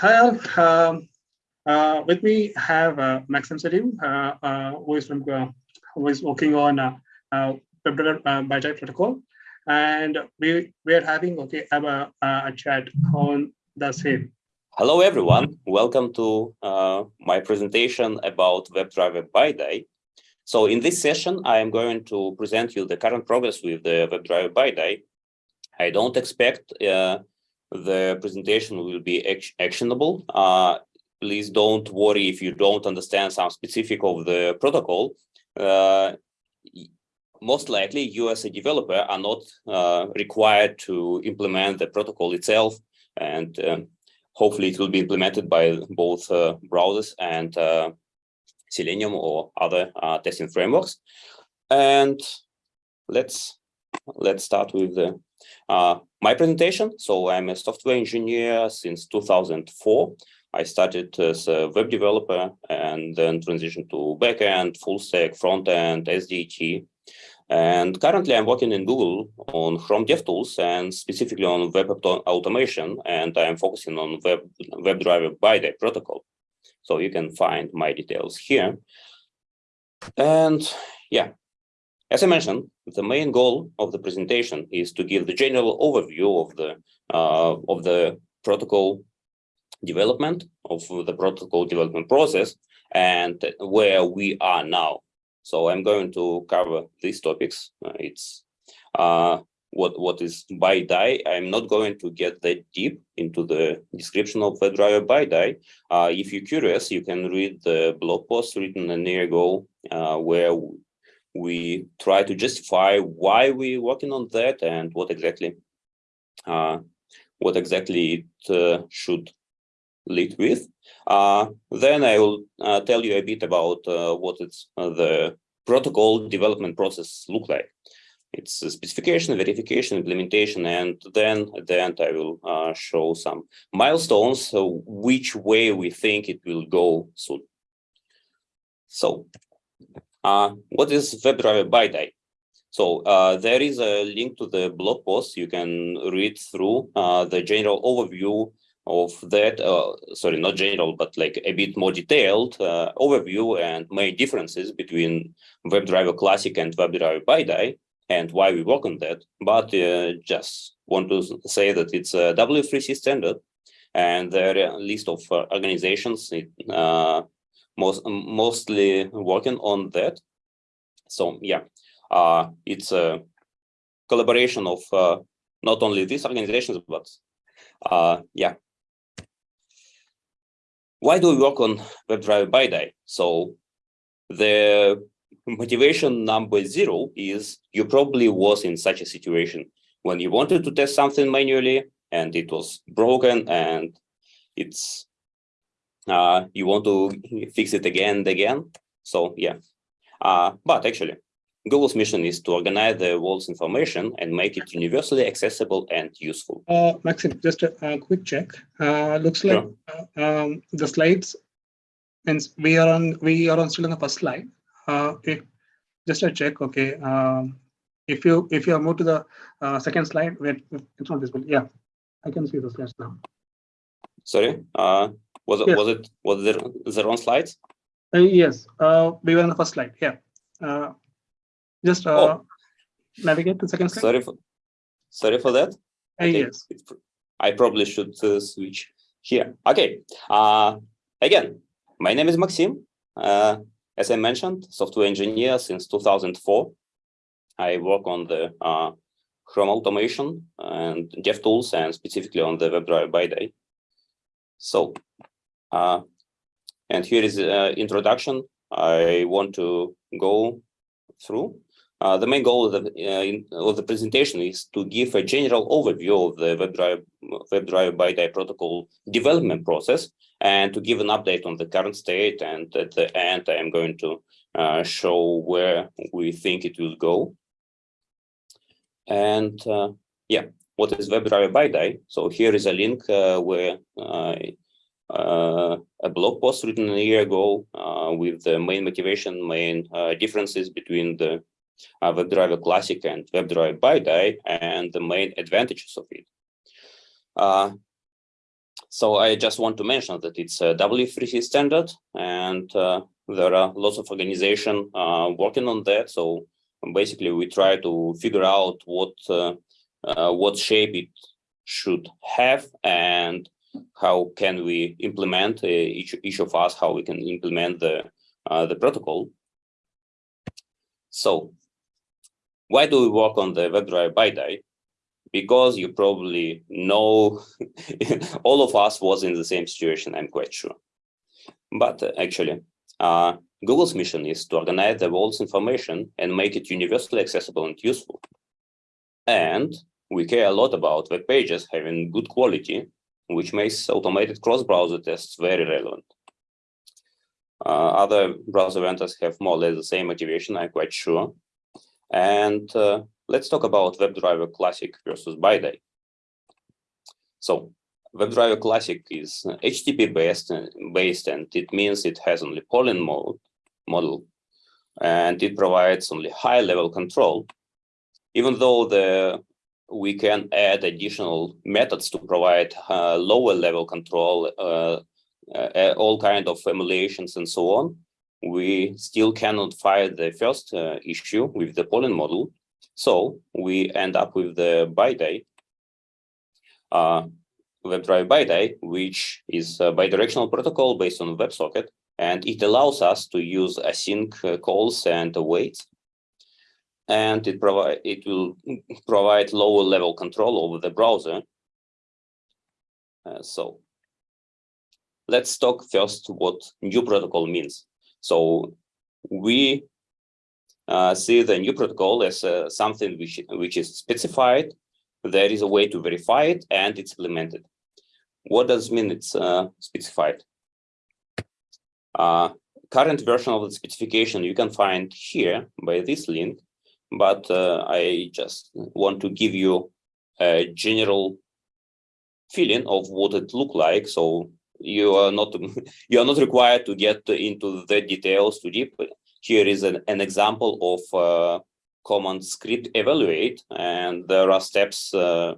Hi, all. Um, uh, with me have uh, Maxim Salim, uh, uh, who is from uh, who is working on uh, uh, WebDriver BiDi protocol, and we we are having okay a, a chat on the same. Hello, everyone. Welcome to my presentation about WebDriver BiDi. So in this session, I am going to present you the current progress with the WebDriver BiDi. I don't expect uh, the presentation will be actionable. Uh, please don't worry if you don't understand some specific of the protocol. Uh, most likely, you as a developer are not uh, required to implement the protocol itself, and um, hopefully it will be implemented by both uh, browsers and uh, Selenium or other testing frameworks. And let's let's start with the Uh, my presentation. So I'm a software engineer since 2004. I started as a web developer and then transitioned to backend, full stack, front end, SDT. And currently I'm working in Google on Chrome DevTools and specifically on web automation. And I'm focusing on web WebDriver BiDi protocol. So you can find my details here. And yeah, as I mentioned, the main goal of the presentation is to give the general overview of the uh, of the protocol development of the protocol development process and where we are now. So I'm going to cover these topics. Uh, it's uh, what what is BiDi. I'm not going to get that deep into the description of the driver BiDi. Uh, if you're curious, you can read the blog post written a year ago uh, where we try to justify why we're working on that and what exactly uh, what exactly it uh, should lead with. Uh, then I will uh, tell you a bit about uh, what it's uh, the protocol development process look like. It's a specification, verification, implementation, and then at the end I will show some milestones, which way we think it will go soon. So what is WebDriver BiDi? So uh, there is a link to the blog post. You can read through uh, the general overview of that. Uh, sorry, not general, but like a bit more detailed uh, overview and main differences between WebDriver Classic and WebDriver BiDi and why we work on that. But uh, just want to say that it's a W3C standard and there are a list of organizations most mostly working on that. So yeah, uh, it's a collaboration of uh, not only these organizations, but uh, yeah. Why do we work on WebDriver BiDi? So the motivation number zero is you probably was in such a situation when you wanted to test something manually and it was broken and it's uh, you want to fix it again and again. So yeah, uh, but actually, Google's mission is to organize the world's information and make it universally accessible and useful. Uh, Maxim, just a, a quick check. Uh, looks like sure. uh, um, the slides, and we are on we are on still on the first slide. Uh, if, just a check. Okay. Um, if you if you move to the uh, second slide, where it's not visible. Yeah, I can see the slides now. Sorry. Was it yes. was it was there the wrong slides? Uh, yes, uh, we were on the first slide. Yeah. Uh, just uh, oh. navigate to second slide. Sorry for sorry for that. Uh, yes. I probably should uh, switch here. Okay. Uh, again, my name is Maxim. Uh, as I mentioned, software engineer since 2004. I work on the uh, Chrome automation and DevTools and specifically on the WebDriver BiDi. So, uh, and here is an introduction I want to go through. Uh, the main goal of the, uh, in, of the presentation is to give a general overview of the WebDriver, WebDriver BiDi protocol development process and to give an update on the current state. And at the end, I am going to uh, show where we think it will go. And uh, yeah, what is WebDriver BiDi. So here is a link uh, where uh, uh, a blog post written a year ago with the main motivation, main differences between the WebDriver Classic and WebDriver BiDi and the main advantages of it. so I just want to mention that it's a W3C standard, and uh, there are lots of organizations uh, working on that. So basically, we try to figure out what uh, uh, what shape it should have and how can we implement uh, each each of us how we can implement the uh, the protocol. So why do we work on the WebDriver BiDi? Because you probably know all of us was in the same situation, I'm quite sure. But uh, actually, uh, Google's mission is to organize the world's information and make it universally accessible and useful. And we care a lot about web pages having good quality, which makes automated cross-browser tests very relevant. Uh, other browser vendors have more or less the same motivation, I'm quite sure. And uh, let's talk about WebDriver Classic versus BiDi. So WebDriver Classic is HTTP based, based and it means it has only polling mode model and it provides only high level control. Even though the we can add additional methods to provide uh, lower level control, uh, uh, all kind of emulations and so on, we still cannot find the first uh, issue with the polling model. So we end up with the BiDi, uh, WebDriver BiDi, which is a bidirectional protocol based on WebSocket, and it allows us to use async uh, calls and awaits. And it provide it will provide lower level control over the browser. Uh, so let's talk first what new protocol means. So we uh, see the new protocol as uh, something which, which is specified. There is a way to verify it and it's implemented. What does it mean it's uh, specified? Uh, current version of the specification you can find here by this link, but uh, I just want to give you a general feeling of what it looked like. So you are not you are not required to get into the details too deep. Here is an, an example of uh, command script evaluate, and there are steps uh,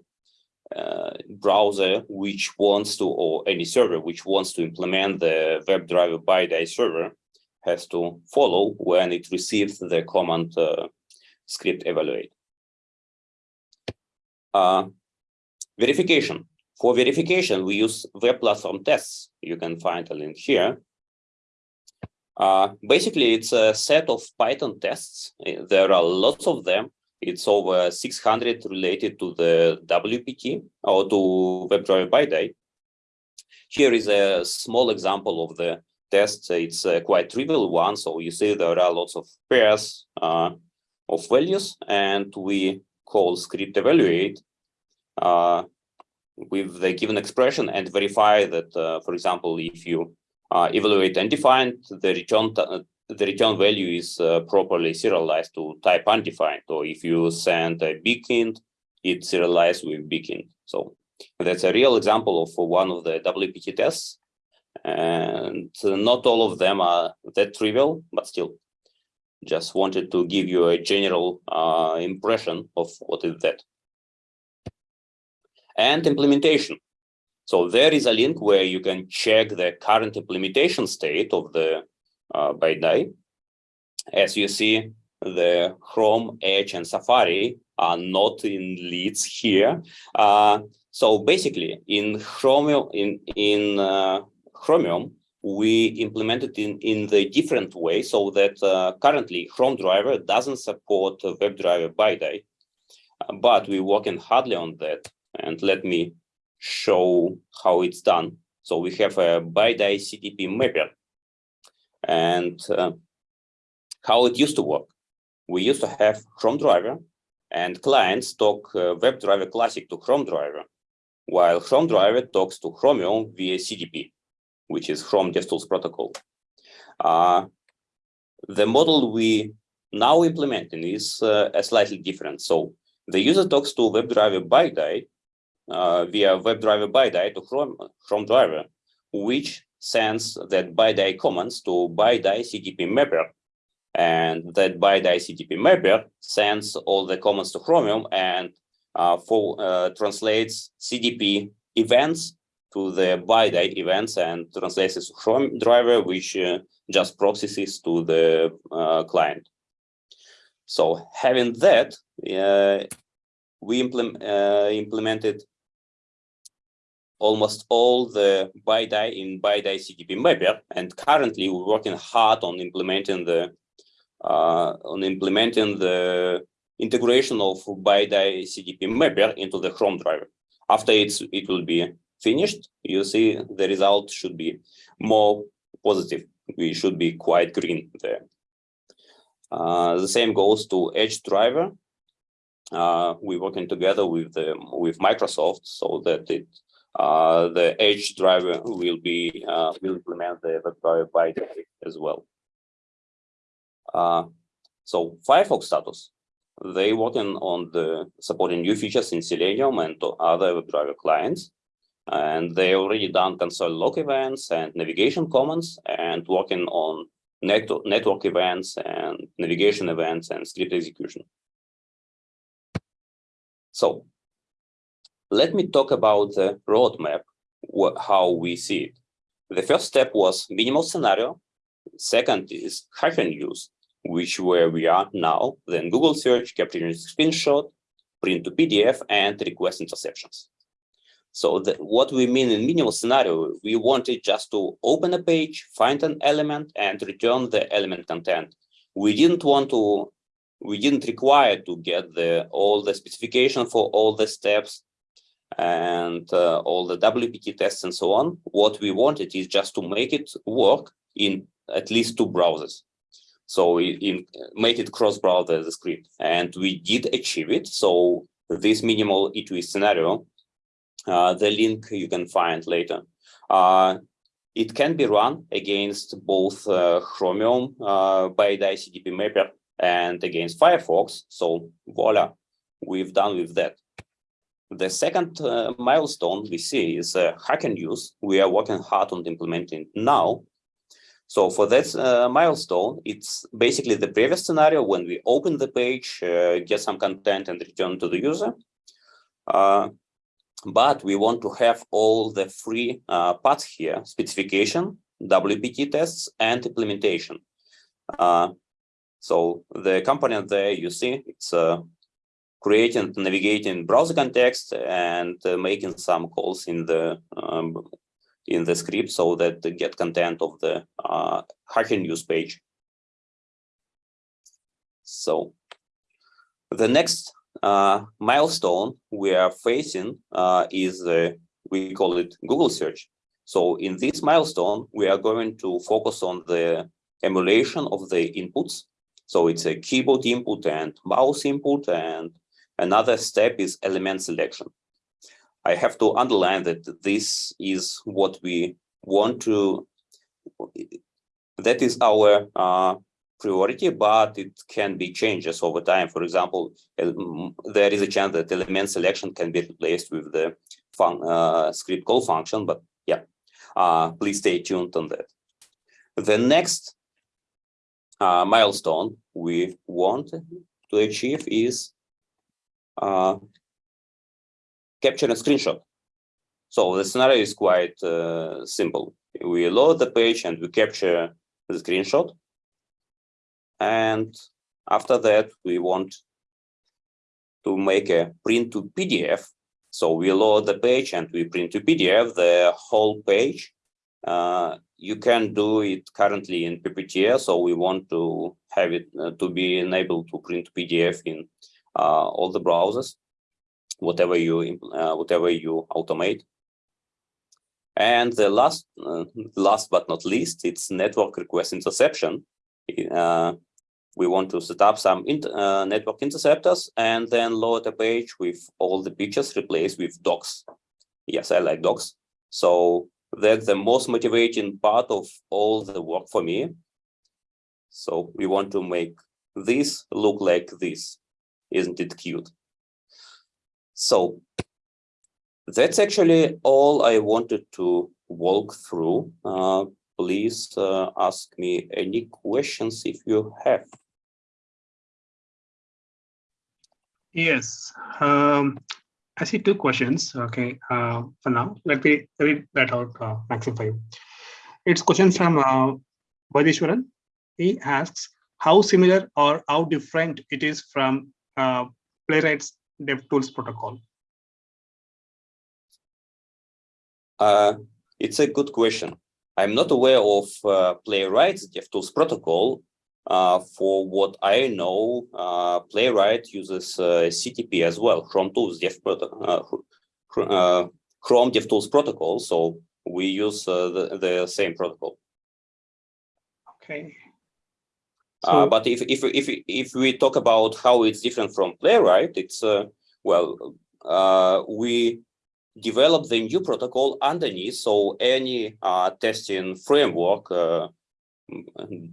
uh, browser which wants to, or any server which wants to implement the WebDriver BiDi server has to follow when it receives the command uh, script evaluate. Uh, verification. For verification, we use web platform tests. You can find a link here. Uh, basically, it's a set of Python tests. There are lots of them. It's over 600 related to the WPT or to WebDriver BiDi. Here is a small example of the test. It's a quite trivial one. So you see there are lots of pairs uh, of values, and we call script evaluate uh, with the given expression and verify that, uh, for example, if you uh, evaluate undefined, the return the return value is uh, properly serialized to type undefined. Or if you send a big int, it's serialized with big int. So that's a real example of one of the WPT tests. And not all of them are that trivial, but still just wanted to give you a general uh, impression of what is that and implementation. So there is a link where you can check the current implementation state of the uh, BiDi. As you see, the Chrome, Edge, and Safari are not in leads here. Uh, so basically, in Chromium, in in uh, Chromium, we implemented in in the different way so that uh, currently Chrome driver doesn't support WebDriver BiDi, but we're working hardly on that and let me show how it's done. So we have a BiDi CDP mapper and uh, how it used to work. We used to have Chrome driver and clients talk uh, WebDriver Classic to Chrome driver, while Chrome driver talks to Chromium via CDP, which is Chrome DevTools protocol. Uh, the model we now implementing is uh, a slightly different. So the user talks to WebDriver BiDi uh, via WebDriver BiDi to Chrome, Chrome driver, which sends that BiDi commands to BiDi CDP mapper. And that BiDi CDP mapper sends all the commands to Chromium and uh, for, uh, translates CDP events to the BiDi events and translates Chrome driver, which uh, just processes to the uh, client. So having that, uh, we uh, implemented almost all the BiDi in BiDi CDP mapper, and currently we're working hard on implementing the uh, on implementing the integration of BiDi CDP mapper into the Chrome driver. After it's it will be finished, you see the result should be more positive. We should be quite green there. Uh, the same goes to Edge driver. Uh, we're working together with the with Microsoft so that it uh, the Edge driver will be uh, will implement the WebDriver BiDi as well. Uh, so Firefox status, they working on the supporting new features in Selenium and other WebDriver clients. And they already done console log events and navigation commands and working on net network events and navigation events and script execution. So let me talk about the roadmap, how we see it. The first step was minimal scenario. Second is Hacker News, which where we are now, then Google search, capturing screenshot, print to PDF, and request interceptions. So the, what we mean in minimal scenario, we wanted just to open a page, find an element, and return the element content. We didn't want to, we didn't require to get the all the specification for all the steps and uh, all the WPT tests and so on. What we wanted is just to make it work in at least two browsers. So in, made it cross-browser the script, and we did achieve it. So this minimal E2E scenario, uh, the link you can find later. Uh, it can be run against both uh, Chromium uh, BiDi CDP mapper and against Firefox. So voila, we've done with that. The second uh, milestone we see is uh, Hacker News. We are working hard on implementing now. So for that milestone, it's basically the previous scenario when we open the page, get some content and return to the user. But we want to have all the free uh, parts here, specification, WPT tests, and implementation. Uh, so the component there you see, it's uh, creating, navigating browser context and uh, making some calls in the um, in the script so that they get content of the uh, Hacker News page. So the next milestone we are facing uh, is uh, we call it Google search. So in this milestone, we are going to focus on the emulation of the inputs. So it's a keyboard input and mouse input, and another step is element selection. I have to underline that this is what we want to, that is our uh, priority, but it can be changes over time. For example, there is a chance that element selection can be replaced with the uh, script call function, but yeah, uh, please stay tuned on that. The next uh, milestone we want to achieve is uh, capture a screenshot. So the scenario is quite uh, simple. We load the page and we capture the screenshot. And after that, we want to make a print to PDF. So we load the page and we print to PDF the whole page. Uh, you can do it currently in PPTR, so we want to have it uh, to be enabled to print PDF in uh, all the browsers whatever you uh, whatever you automate. And the last uh, last but not least, it's network request interception. We want to set up some uh, network interceptors and then load a page with all the pictures replaced with docs. Yes, I like docs. So that's the most motivating part of all the work for me. So we want to make this look like this. Isn't it cute? So that's actually all I wanted to walk through. Uh, please uh, ask me any questions if you have. Yes. Um, I see two questions. Okay, uh, for now, let me read that out, uh, Maxify. It's question from uh, Vaidishwaran. He asks how similar or how different it is from uh, Playwright's DevTools protocol. Uh, it's a good question. I'm not aware of uh, Playwright's DevTools protocol. Uh, for what I know, uh, Playwright uses uh, CDP as well, Chrome Tools Dev uh, uh, Chrome DevTools protocol. So we use the, the same protocol. Okay. So, but if if if if we talk about how it's different from Playwright, it's well, we develop the new protocol underneath. So any uh, testing framework,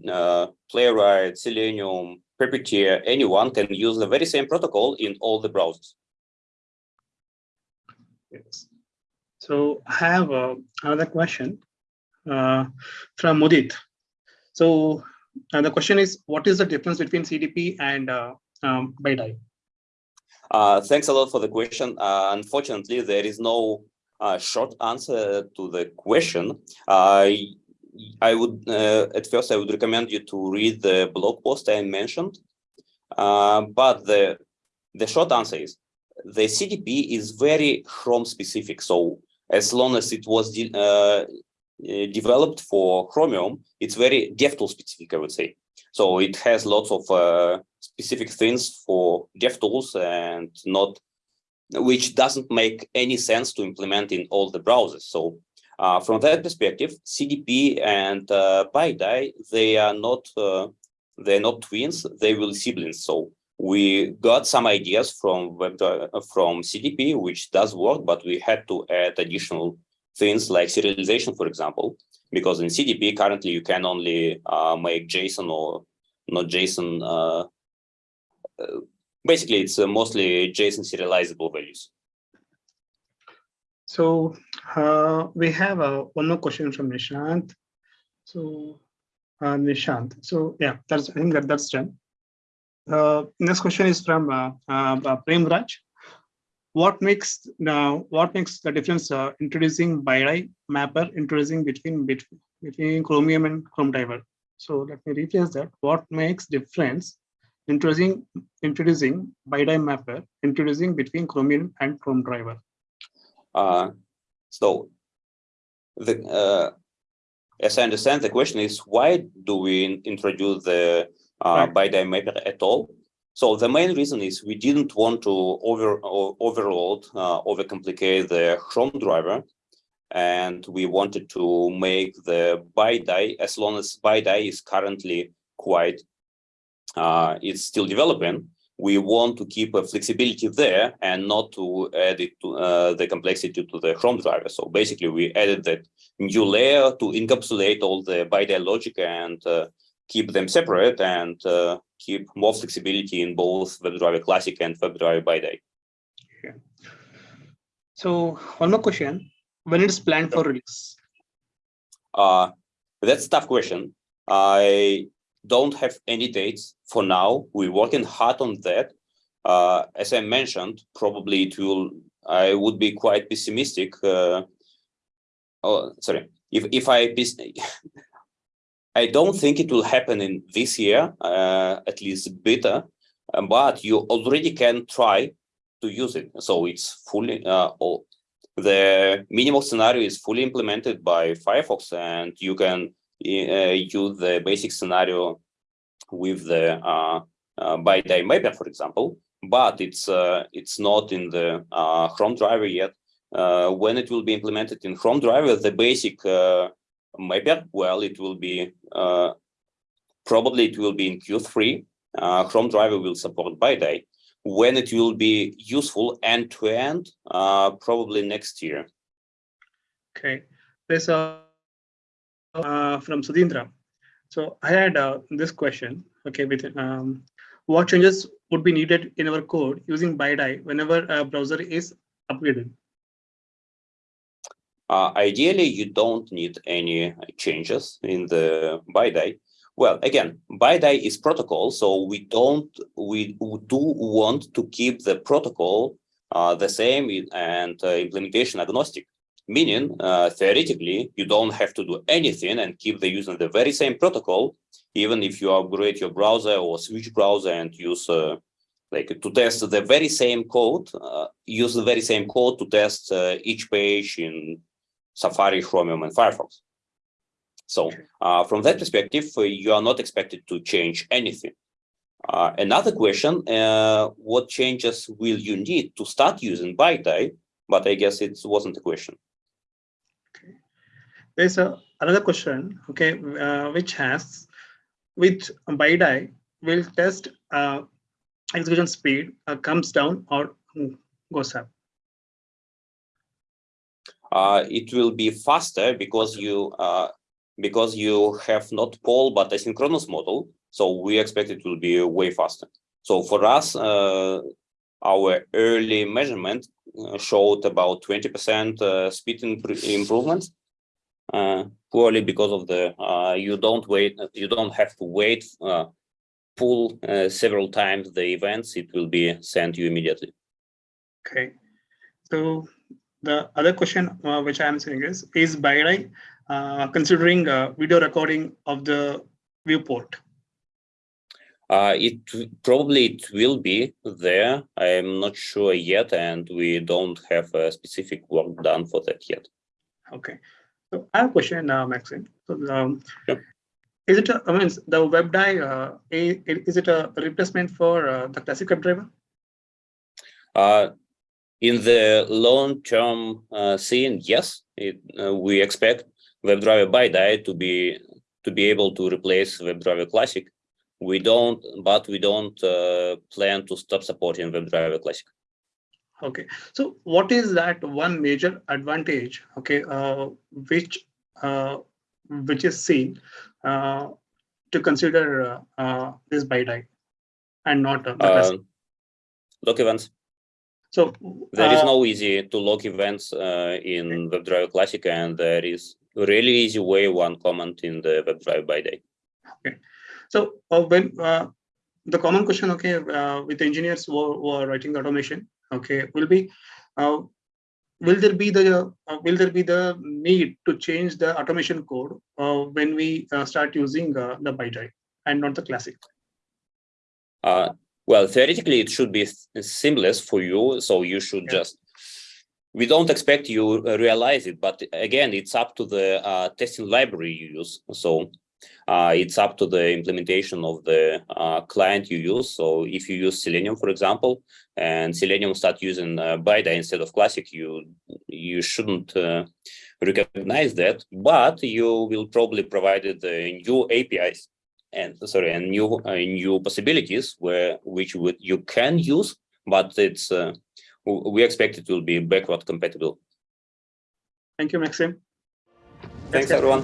uh, Playwright, Selenium, Puppeteer, anyone can use the very same protocol in all the browsers. Yes. So I have uh, another question uh, from Mudit. So uh, the question is, what is the difference between CDP and uh, um, BiDi? Uh, thanks a lot for the question. Uh, unfortunately, there is no uh, short answer to the question. I would uh, at first I would recommend you to read the blog post I mentioned, uh, but the the short answer is the CDP is very Chrome specific. So as long as it was de uh, developed for Chromium, it's very DevTools specific, I would say. So it has lots of uh, specific things for DevTools and not, which doesn't make any sense to implement in all the browsers. So uh, from that perspective, CDP and uh, BiDi, they are not, uh, they're not twins, they will siblings. So we got some ideas from uh, from CDP, which does work, but we had to add additional things like serialization, for example, because in CDP currently you can only uh, make JSON or not JSON. Uh, uh, basically, it's mostly JSON serializable values. So uh, we have uh, one more question from Nishant. So uh, Nishant. So yeah, that's I think that that's done. Uh, next question is from uh, uh, Prem Raj. What makes now what makes the difference uh, introducing BiDi mapper introducing between between between Chromium and Chrome driver? So let me rephrase that. What makes difference introducing introducing BiDi mapper introducing between Chromium and Chrome driver? Uh, so the uh, as I understand, the question is why do we introduce the uh, right. Mapper at all? So the main reason is we didn't want to over overload, uh, overcomplicate the Chrome driver and we wanted to make the BiDi, as long as BiDi is currently quite, uh, it's still developing, we want to keep a flexibility there and not to add it to uh, the complexity to the Chrome driver. So basically we added that new layer to encapsulate all the BiDi logic and uh, keep them separate and uh, keep more flexibility in both WebDriver Classic and WebDriver BiDi. Yeah. So one more question when it's planned for release? Uh, that's a tough question. I don't have any dates for now. We're working hard on that. Uh, as I mentioned, probably it will, I would be quite pessimistic. Uh, oh, sorry. If, if I, I don't think it will happen in this year, uh, at least beta, but you already can try to use it. So it's fully, uh, the minimal scenario is fully implemented by Firefox and you can use the basic scenario with the uh, uh, BiDi mapper, for example, but it's uh, it's not in the uh, Chrome driver yet. Uh, when it will be implemented in Chrome driver, the basic uh, mapper, well, it will be probably it will be in Q3. Chrome driver will support BiDi when it will be useful end to end, uh, probably next year. Okay, there's a uh, from Sudhindra. So I had uh, this question. Okay, with um, what changes would be needed in our code using BiDi whenever a browser is upgraded? Uh, ideally, you don't need any changes in the BiDi. Well, again, BiDi is protocol, so we don't, we do want to keep the protocol uh, the same and uh, implementation agnostic, meaning uh, theoretically you don't have to do anything and keep the using the very same protocol, even if you upgrade your browser or switch browser and use uh, like to test the very same code, uh, use the very same code to test uh, each page in Safari, Chromium, and Firefox. So uh, from that perspective, uh, you are not expected to change anything. Uh, another question, uh, what changes will you need to start using BiDi? But I guess it wasn't a question. There's a, another question, okay, uh, which has, which BiDi will test uh, execution speed uh, comes down or goes up. Uh, it will be faster because you uh, because you have not poll but asynchronous model. So we expect it will be way faster. So for us, uh, our early measurement uh, showed about 20% uh, speed impr- improvements. Uh, purely because of the uh, you don't wait you don't have to wait uh, pull uh, several times the events it will be sent you immediately Okay. So the other question uh, which I'm saying is, is BiDi uh, considering uh, video recording of the viewport? Uh, it probably it will be there. I'm not sure yet, and we don't have a specific work done for that yet. Okay. So I have a question, uh, Maxine. So, um, Sure. Is it, a, I mean, the WebDI, uh, i- is it a replacement for uh, the classic WebDriver? Uh, in the long-term uh, scene, yes, it, uh, we expect WebDriver BiDi to be to be able to replace WebDriver Classic. We don't, but we don't uh, plan to stop supporting WebDriver Classic. Okay, so what is that one major advantage, okay, uh, which, uh, which is seen uh, to consider uh, uh, this BiDi and not uh, the classic? Uh, log events. So. There is no easy to log events uh, in WebDriver Classic, and there is really easy way, one comment in the WebDriver BiDi. Okay, so uh, when uh, the common question, okay, uh, with engineers who are writing automation, okay, will be, uh, will there be the uh, will there be the need to change the automation code uh, when we uh, start using uh, the BiDi and not the classic? Uh, well, theoretically, it should be seamless for you, so you should Yeah. just. We don't expect you realize it, but again, it's up to the uh, testing library you use. So uh, it's up to the implementation of the uh, client you use. So if you use Selenium, for example, and Selenium start using uh, instead of Classic, you you shouldn't uh, recognize that, but you will probably provide the new APIs and sorry and new uh, new possibilities where which would you can use but it's uh, we expect it will be backward compatible Thank you, Maxim. thanks Okay. everyone